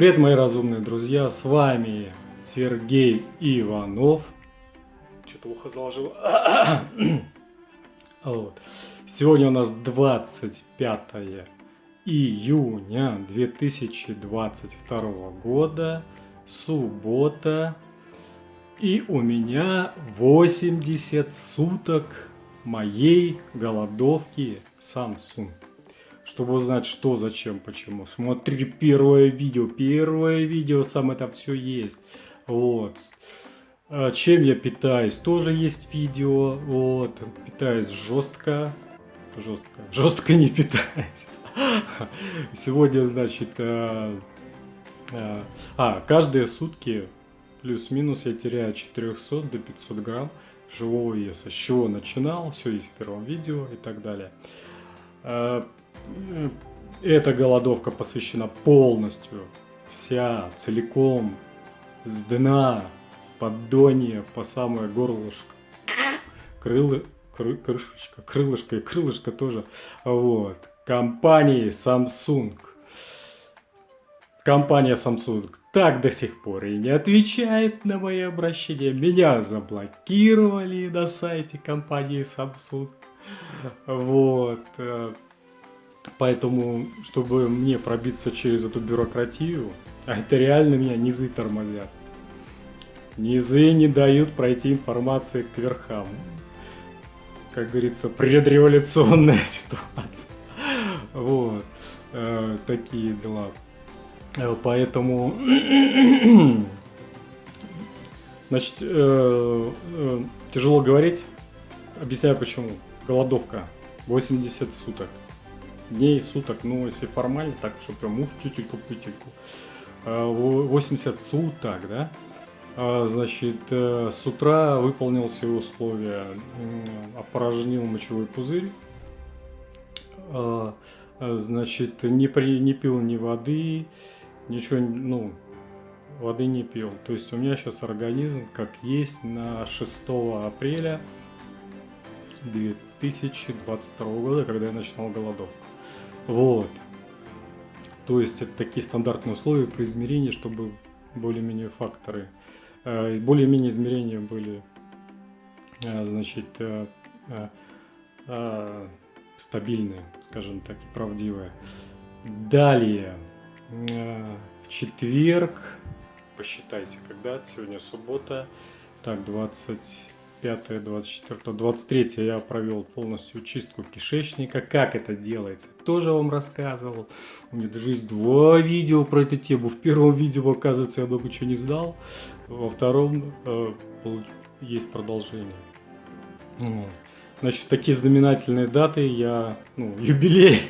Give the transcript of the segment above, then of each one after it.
Привет, мои разумные друзья, с вами Сергей Иванов. Что-то ухо заложил. вот. Сегодня у нас 25 июня 2022 года, суббота. И у меня 80 суток моей голодовки Samsung. Чтобы узнать, что, зачем, почему. Смотри первое видео. Первое видео, сам это все есть. Вот. А чем я питаюсь? Тоже есть видео. Вот. Питаюсь жестко. Жестко. Жестко не питаюсь. Сегодня, значит, а, а, а каждые сутки плюс-минус я теряю 400 до 500 грамм живого веса. С чего начинал, все есть в первом видео и так далее. А, эта голодовка посвящена полностью, вся, целиком, с дна, с поддонья по самое горлышко. Крылы, кры, крышечка, крылышко и крылышко тоже. Вот. Компании Samsung. Компания Samsung так до сих пор и не отвечает на мои обращения. Меня заблокировали на сайте компании Samsung. Вот. Поэтому, чтобы мне пробиться через эту бюрократию, а это реально меня низы тормозят. Низы не дают пройти информации к верхам. Как говорится, предреволюционная ситуация. Вот. Э, такие дела. Э, поэтому, значит, э, э, тяжело говорить. Объясняю почему. Голодовка. 80 суток. Дней, суток, ну, если формально, так, что прям ух, тютельку, пютельку. 80 суток, да? А, значит, с утра выполнил все условия, опорожнил мочевой пузырь, значит, не, при, не пил ни воды, ничего, ну, воды не пил. То есть у меня сейчас организм как есть на 6 апреля 2022 года, когда я начинал голодовку. Вот. То есть это такие стандартные условия при измерении, чтобы более-менее факторы, э, более-менее измерения были, э, значит, э, стабильные, скажем так, и правдивые. Далее. В четверг, посчитайте, когда, сегодня суббота, так, 25, 24, 23 я провел полностью чистку кишечника. Как это делается, тоже вам рассказывал. У меня даже есть два видео про эту тему. В первом видео, оказывается, я много чего не сдал. Во втором э, есть продолжение. Значит, такие знаменательные даты, я, ну, юбилей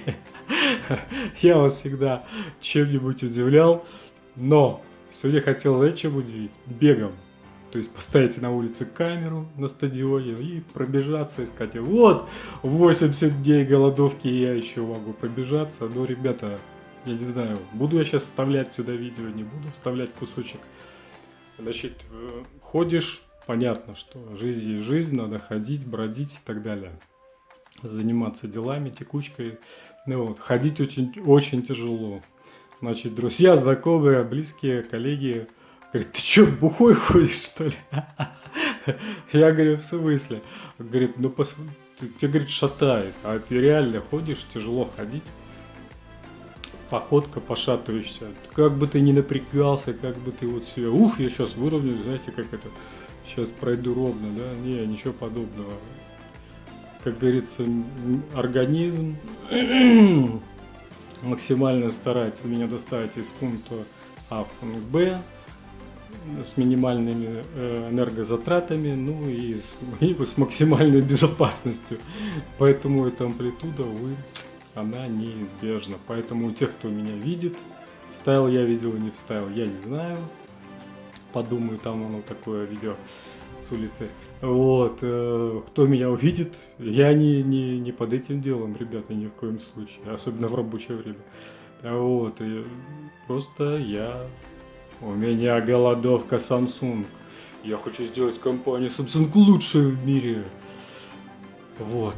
я вас всегда чем-нибудь удивлял. Но сегодня хотел, знаете, чем удивить? Бегом. То есть поставите на улице камеру на стадионе и пробежаться, искать. Вот, 80 дней голодовки я еще могу пробежаться. Но, ребята, я не знаю, буду я сейчас вставлять сюда видео, не буду вставлять кусочек. Значит, э, ходишь, понятно, что жизнь есть жизнь, надо ходить, бродить и так далее. Заниматься делами, текучкой. Ну, вот, ходить очень, очень тяжело. Значит, друзья, знакомые, близкие, коллеги говорят, ты что, бухой ходишь, что ли? Я говорю, в смысле? Говорит, ну, пос... тебя, говорит, шатает, а ты реально ходишь, тяжело ходить. Походка пошатываешься. Как бы ты ни напрягался, как бы ты вот себе, ух, я сейчас выровняю, знаете, как это, сейчас пройду ровно, да? Не, ничего подобного как говорится, организм максимально старается меня доставить из пункта А в пункт Б с минимальными э, энергозатратами, ну и с, и с максимальной безопасностью. Поэтому эта амплитуда, увы, она неизбежна. Поэтому у тех, кто меня видит, вставил я видео, не вставил, я не знаю. Подумаю, там оно такое видео с улицы. Вот, э, кто меня увидит, я не, не, не под этим делом, ребята, ни в коем случае, особенно в рабочее время. Вот, и просто я, у меня голодовка Samsung. Я хочу сделать компанию Samsung лучшей в мире. Вот.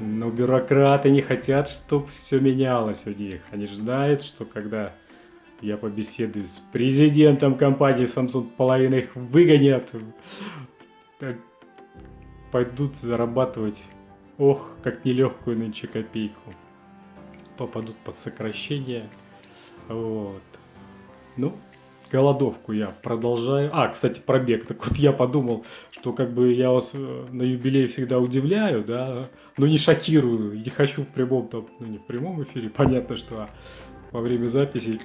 Но бюрократы не хотят, чтобы все менялось у них. Они же что когда я побеседую с президентом компании Samsung, половина их выгонят. Пойдут зарабатывать, ох, как нелегкую нынче копейку. Попадут под сокращение. Вот. Ну, голодовку я продолжаю. А, кстати, пробег. Так вот я подумал, что как бы я вас э, на юбилей всегда удивляю, да, но не шокирую. Не хочу в прямом, там, ну не в прямом эфире, понятно, что а во время записи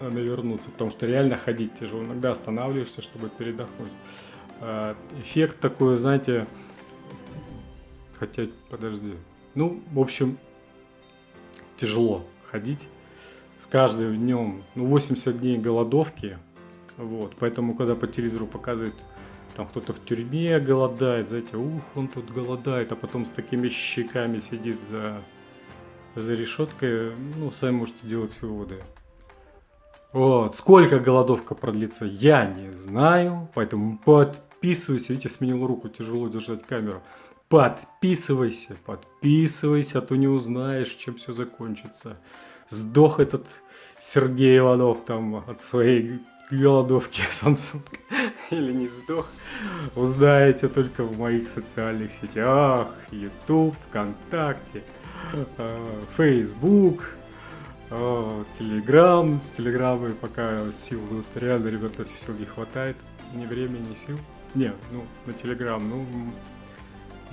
навернуться, потому что реально ходить тяжело. Иногда останавливаешься, чтобы передохнуть. А, эффект такой, знаете, хотя, подожди. Ну, в общем, тяжело ходить с каждым днем, ну, 80 дней голодовки, вот, поэтому, когда по телевизору показывают, там кто-то в тюрьме голодает, знаете, ух, он тут голодает, а потом с такими щеками сидит за, за решеткой, ну, сами можете делать выводы. Вот, сколько голодовка продлится, я не знаю, поэтому подписывайся, видите, сменил руку, тяжело держать камеру. Подписывайся, подписывайся, а то не узнаешь, чем все закончится сдох этот Сергей Иванов там от своей голодовки Samsung или не сдох, узнаете только в моих социальных сетях, YouTube, ВКонтакте, Facebook, Telegram. С Телеграммой пока сил вот, реально, ребята, сил не хватает, ни времени, ни сил. Не, ну, на Телеграм, ну,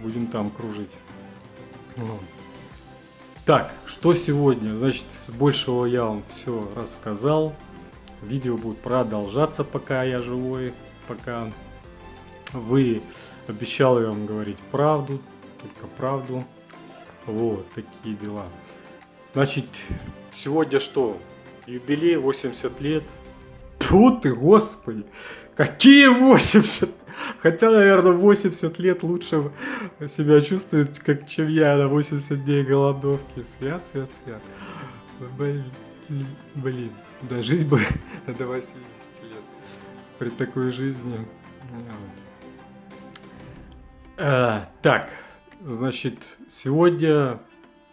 будем там кружить. Вот. Так, что сегодня? Значит, большего я вам все рассказал. Видео будет продолжаться, пока я живой, пока вы обещал я вам говорить правду, только правду. Вот, такие дела. Значит, сегодня что? Юбилей 80 лет. Тут ты, господи! Какие 80? Хотя, наверное, 80 лет лучше себя чувствует, как, чем я на 80 дней голодовки. Свят, свят, свят. Блин, блин. Да, жизнь бы до 80 лет. При такой жизни. А, так, значит, сегодня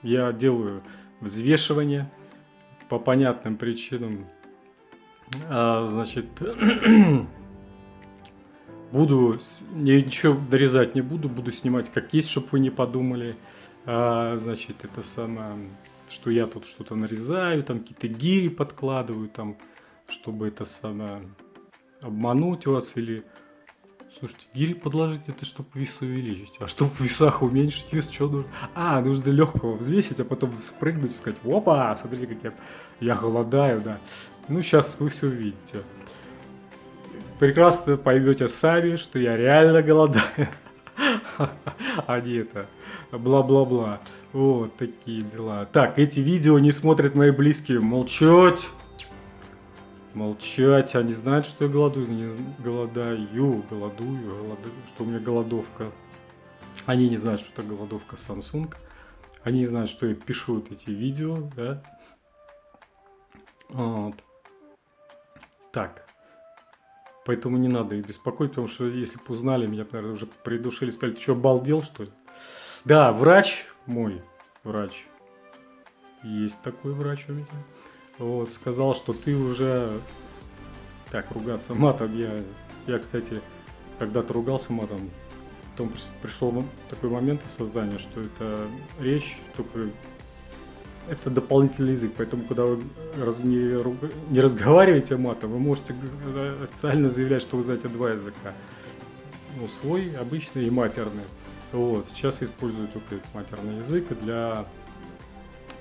я делаю взвешивание по понятным причинам. А, значит, Буду, ничего дорезать не буду, буду снимать как есть, чтобы вы не подумали. А, значит, это самое, что я тут что-то нарезаю, там какие-то гири подкладываю, там, чтобы это самое, обмануть вас или... Слушайте, гири подложить, это чтобы вес увеличить. А чтобы в весах уменьшить вес, что нужно? А, нужно легкого взвесить, а потом спрыгнуть и сказать, опа, смотрите, как я, я голодаю, да. Ну, сейчас вы все увидите прекрасно поймете сами, что я реально голодаю. А не это, бла-бла-бла. Вот такие дела. Так, эти видео не смотрят мои близкие. Молчать. Молчать. Они знают, что я голодую. Не голодаю, голодую, голодую, что у меня голодовка. Они не знают, что это голодовка Samsung. Они не знают, что я пишу вот эти видео, да. Вот. Так. Поэтому не надо их беспокоить, потому что если бы узнали, меня, наверное, уже придушили, сказали, ты что, обалдел, что ли? Да, врач мой, врач, есть такой врач у меня, вот, сказал, что ты уже, так, ругаться матом, я, я, кстати, когда-то ругался матом, потом пришел такой момент осознания, что это речь только это дополнительный язык, поэтому когда вы не, не разговариваете матом, вы можете официально заявлять, что вы знаете два языка. Ну, свой, обычный и матерный. Вот. Сейчас использую только матерный язык для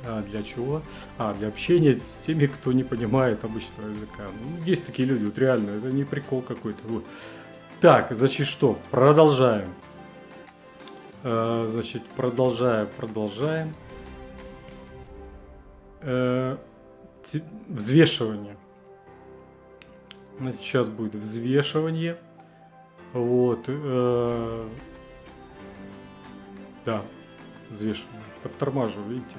а, для чего? А, для общения с теми, кто не понимает обычного языка. Ну, есть такие люди, вот реально, это не прикол какой-то. Вот. Так, значит что, продолжаем. А, значит, продолжаем, продолжаем э, взвешивание. Значит, сейчас будет взвешивание. Вот. Э, да, взвешивание. Подтормаживаю, видите.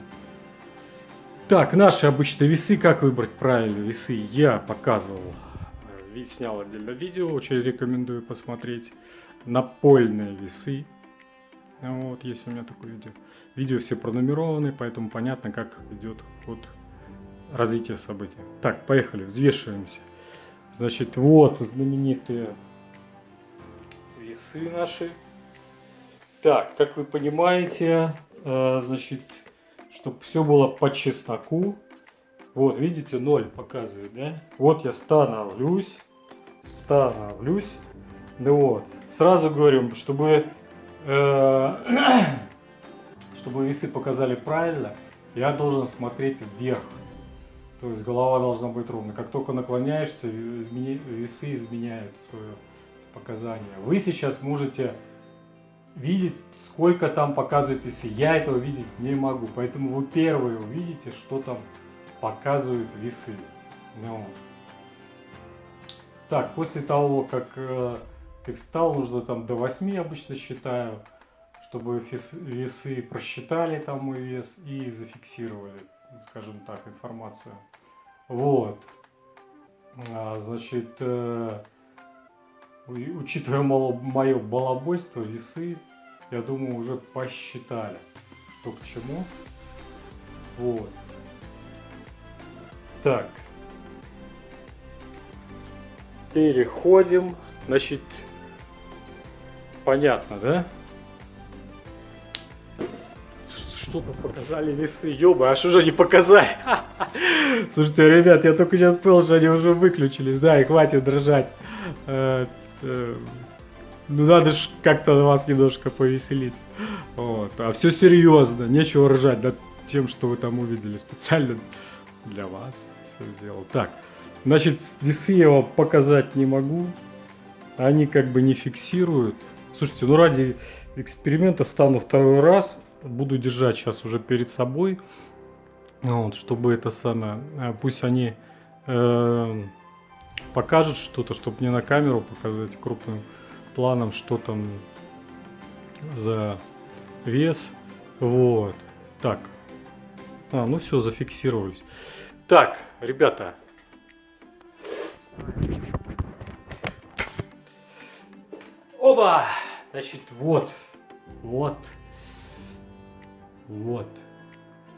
Так, наши обычные весы. Как выбрать правильные весы? Я показывал. Снял отдельно видео. Очень рекомендую посмотреть. Напольные весы. Вот, есть у меня такое видео. Видео все пронумерованы, поэтому понятно, как идет ход развития событий. Так, поехали, взвешиваемся. Значит, вот знаменитые весы наши. Так, как вы понимаете, э, значит, чтобы все было по чесноку. Вот, видите, 0 показывает, да? Вот я становлюсь, становлюсь. Ну вот, сразу говорю, чтобы, чтобы весы показали правильно, я должен смотреть вверх. То есть голова должна быть ровно. Как только наклоняешься, весы изменяют свое показание. Вы сейчас можете видеть, сколько там показывает весы. Я этого видеть не могу. Поэтому вы первые увидите, что там показывают весы. Ну. Так, после того, как э, ты встал, нужно там до 8 обычно считаю, чтобы весы просчитали там мой вес и зафиксировали скажем так, информацию. Вот. А, значит, э, учитывая мое балабойство, весы, я думаю, уже посчитали, что к чему. Вот. Так. Переходим. Значит, понятно, да? что-то показали весы. Ёба, а что же они показали? Слушайте, ребят, я только сейчас понял, что они уже выключились. Да, и хватит дрожать. Э, э, ну, надо же как-то вас немножко повеселить. Вот. А все серьезно, нечего ржать над тем, что вы там увидели. Специально для вас все сделал. Так, значит, весы я вам показать не могу. Они как бы не фиксируют. Слушайте, ну ради эксперимента стану второй раз. Буду держать сейчас уже перед собой, вот, чтобы это самое, э, пусть они э, покажут что-то, чтобы мне на камеру показать крупным планом, что там за вес, вот, так, а, ну все, зафиксировались. Так, ребята, Оба! Значит, вот, вот, вот.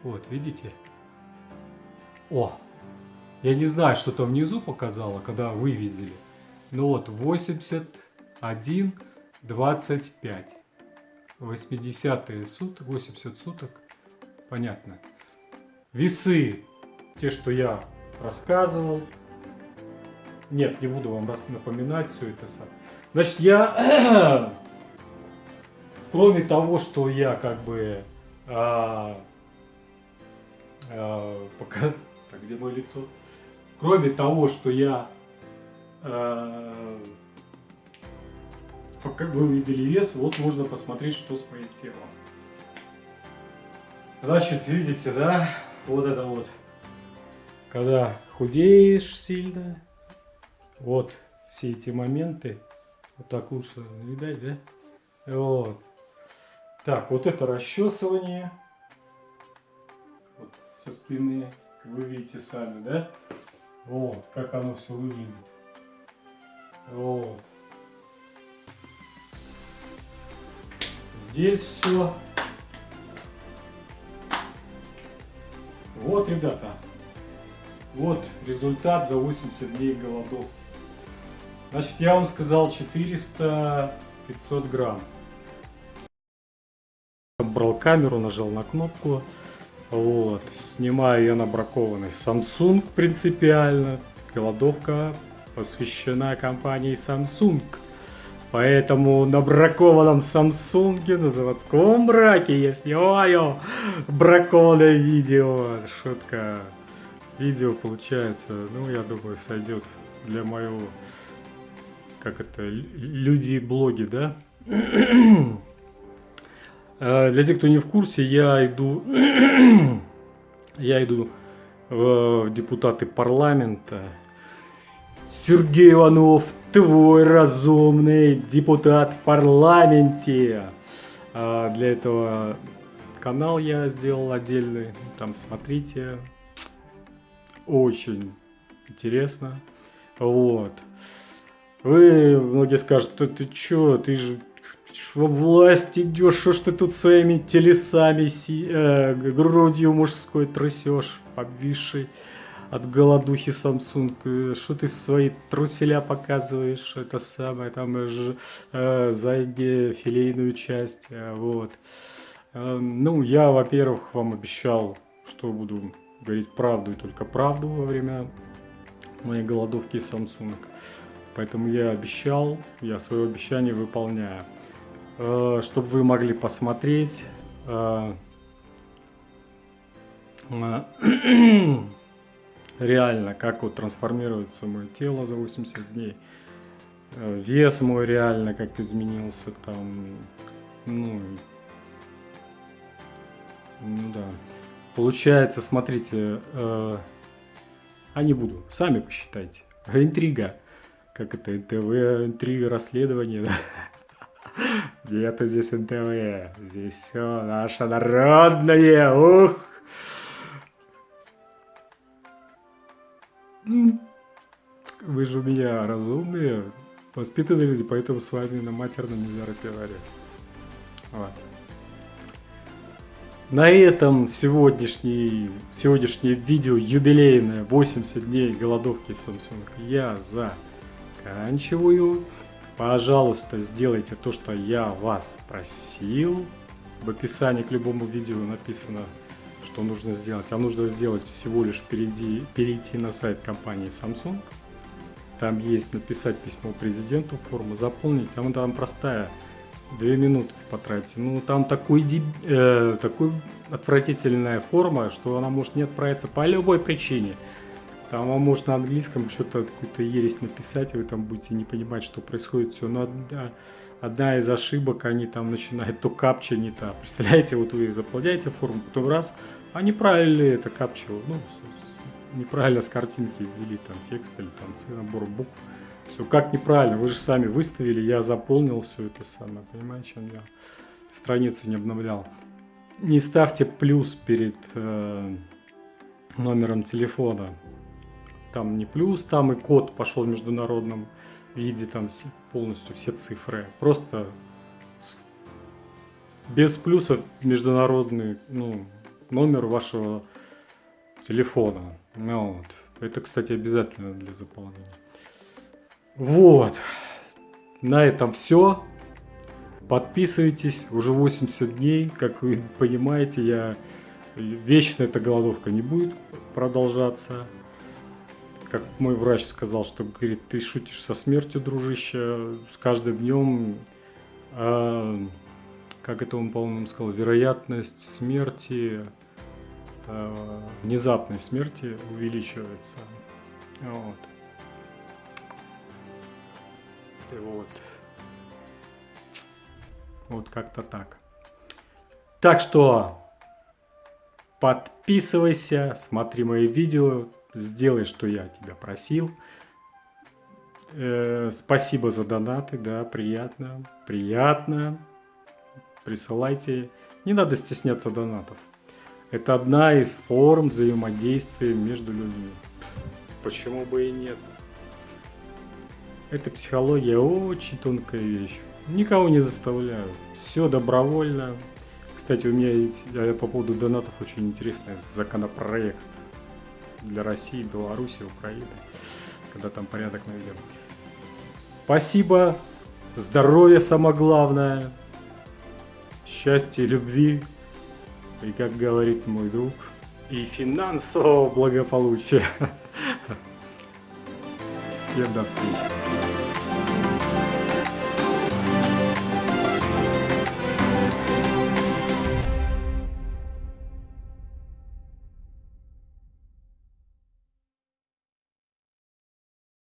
Вот, видите? О! Я не знаю, что там внизу показало, когда вы видели. Ну вот, 81, 25. 80 суток, 80 суток. Понятно. Весы, те, что я рассказывал. Нет, не буду вам раз напоминать все это сам. Значит, я, кроме того, что я как бы а, а, пока... Так, где мое лицо? Кроме того, что я... А, как вы увидели вес, вот можно посмотреть, что с моим телом. Значит, видите, да? Вот это вот. Когда худеешь сильно, вот все эти моменты. Вот так лучше видать, да? Вот. Так, вот это расчесывание. Вот, со спины, как вы видите сами, да? Вот, как оно все выглядит. Вот. Здесь все. Вот, ребята. Вот результат за 80 дней голодов. Значит, я вам сказал 400-500 грамм брал камеру, нажал на кнопку. Вот, снимаю я на бракованный Samsung принципиально. Голодовка посвящена компании Samsung. Поэтому на бракованном Samsung, на заводском браке я снимаю бракованное видео. Шутка. Видео получается, ну я думаю, сойдет для моего, как это, люди-блоги, да? Э, для тех, кто не в курсе, я иду, я иду в депутаты парламента. Сергей Иванов, твой разумный депутат в парламенте. А для этого канал я сделал отдельный. Там смотрите. Очень интересно. Вот. Вы многие скажут, ты, чё, ты же во власть идешь, что ж ты тут своими телесами, си, э, грудью мужской трясешь, обвисший. от голодухи Samsung, что ты свои труселя показываешь, это самое, там же э, заднюю филейную часть, э, вот. Э, ну, я, во-первых, вам обещал, что буду говорить правду и только правду во время моей голодовки Samsung. Поэтому я обещал, я свое обещание выполняю. Э, чтобы вы могли посмотреть э, реально, как вот трансформируется мое тело за 80 дней. Э, вес мой реально как изменился там, ну, ну да. Получается, смотрите, э, а не буду, сами посчитайте. Интрига. Как это, НТВ, интрига, расследование, да? Нету здесь НТВ, здесь все наше народное, ух! Вы же у меня разумные, воспитанные люди, поэтому с вами на матерном нельзя разговаривать. Вот. На этом сегодняшний, сегодняшнее видео юбилейное 80 дней голодовки Samsung я заканчиваю. Пожалуйста, сделайте то, что я вас просил. В описании к любому видео написано, что нужно сделать. А нужно сделать всего лишь перейти, перейти на сайт компании Samsung. Там есть написать письмо президенту, форму заполнить. Там, там простая Две минуты потратите. Ну, там такой, э, такой отвратительная форма, что она может не отправиться по любой причине. Там вам может на английском что-то какую-то ересь написать, и вы там будете не понимать, что происходит все. Но одна, одна из ошибок, они там начинают то капча не та. Представляете, вот вы заполняете форму, потом раз, а неправильно это капча, ну, неправильно с картинки ввели там текст или там набор букв. Все как неправильно, вы же сами выставили, я заполнил все это самое, понимаете, чем я страницу не обновлял. Не ставьте плюс перед э, номером телефона. Там не плюс, там и код пошел в международном виде, там полностью все цифры. Просто без плюсов международный ну, номер вашего телефона. Ну, вот. Это, кстати, обязательно для заполнения. Вот. На этом все. Подписывайтесь. Уже 80 дней. Как вы понимаете, я вечно эта голодовка не будет продолжаться. Как мой врач сказал, что говорит, ты шутишь со смертью, дружище. С каждым днем, а, как это он, по-моему, сказал, вероятность смерти, а, внезапной смерти увеличивается. Вот. Вот. Вот как-то так. Так что подписывайся, смотри мои видео, сделай, что я тебя просил. Э, спасибо за донаты, да, приятно, приятно. Присылайте. Не надо стесняться донатов. Это одна из форм взаимодействия между людьми. Почему бы и нет? Эта психология очень тонкая вещь. Никого не заставляю. Все добровольно. Кстати, у меня по поводу донатов очень интересный законопроект для России, Беларуси, Украины, когда там порядок наведем. Спасибо, здоровье самое главное, счастья, любви и, как говорит мой друг, и финансового благополучия. Всем до встречи.